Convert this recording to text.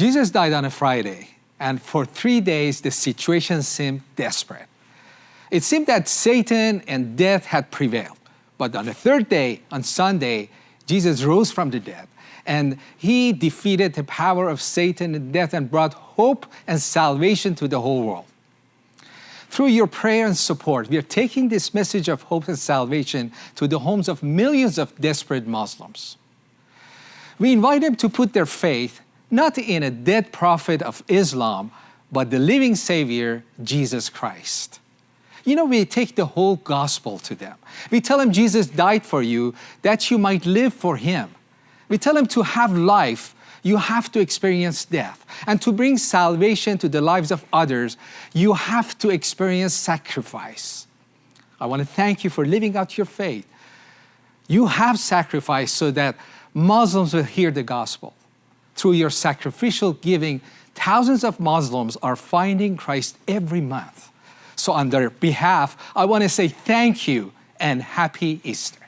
Jesus died on a Friday, and for three days the situation seemed desperate. It seemed that Satan and death had prevailed. But on the third day, on Sunday, Jesus rose from the dead and he defeated the power of Satan and death and brought hope and salvation to the whole world. Through your prayer and support, we are taking this message of hope and salvation to the homes of millions of desperate Muslims. We invite them to put their faith not in a dead prophet of Islam, but the living Savior, Jesus Christ. You know, we take the whole gospel to them. We tell them Jesus died for you that you might live for Him. We tell them to have life, you have to experience death. And to bring salvation to the lives of others, you have to experience sacrifice. I want to thank you for living out your faith. You have sacrificed so that Muslims will hear the gospel. Through your sacrificial giving, thousands of Muslims are finding Christ every month. So on their behalf, I want to say thank you and happy Easter.